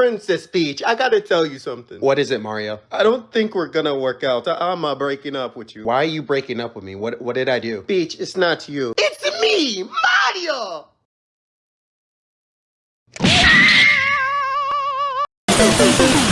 Princess Peach, I gotta tell you something. What is it, Mario? I don't think we're gonna work out. I- am uh, breaking up with you. Why are you breaking up with me? What what did I do? Peach, it's not you. It's me, Mario!